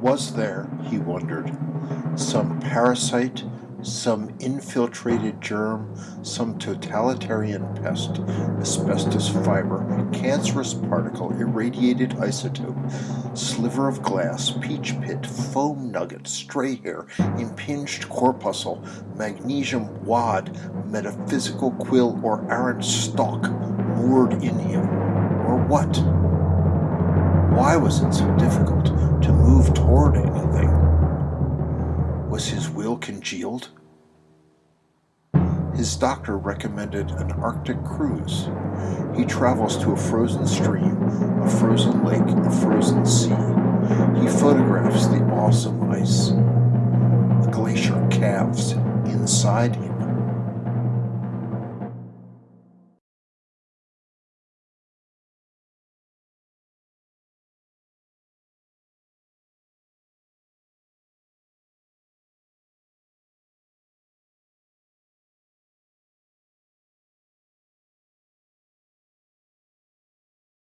Was there, he wondered, some parasite, some infiltrated germ, some totalitarian pest, asbestos fiber, cancerous particle, irradiated isotope, sliver of glass, peach pit, foam nugget, stray hair, impinged corpuscle, magnesium wad, metaphysical quill, or arrant stalk moored in him, or what? Why was it so difficult to move anything? Was his will congealed? His doctor recommended an Arctic cruise. He travels to a frozen stream, a frozen lake, a frozen sea. He photographs the awesome ice. The glacier calves inside